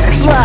first, but you